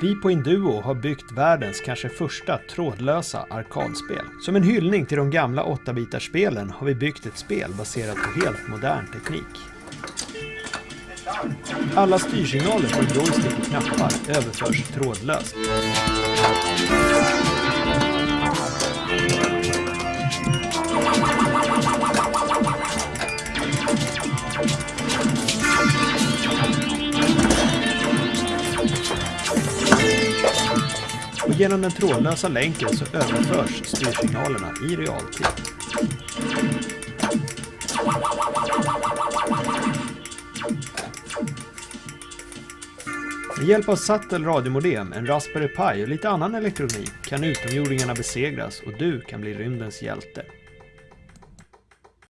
Vi på Induo har byggt världens kanske första trådlösa arkadspel. Som en hyllning till de gamla 8-bitarspelen har vi byggt ett spel baserat på helt modern teknik. Alla styrsignaler från joystick och knappar överförs trådlöst. Och genom den trådlösa länken så överförs styrsignalerna i realtid. Med hjälp av Sattel radiomodem, en Raspberry Pi och lite annan elektronik kan utomjordingarna besegras och du kan bli rymdens hjälte.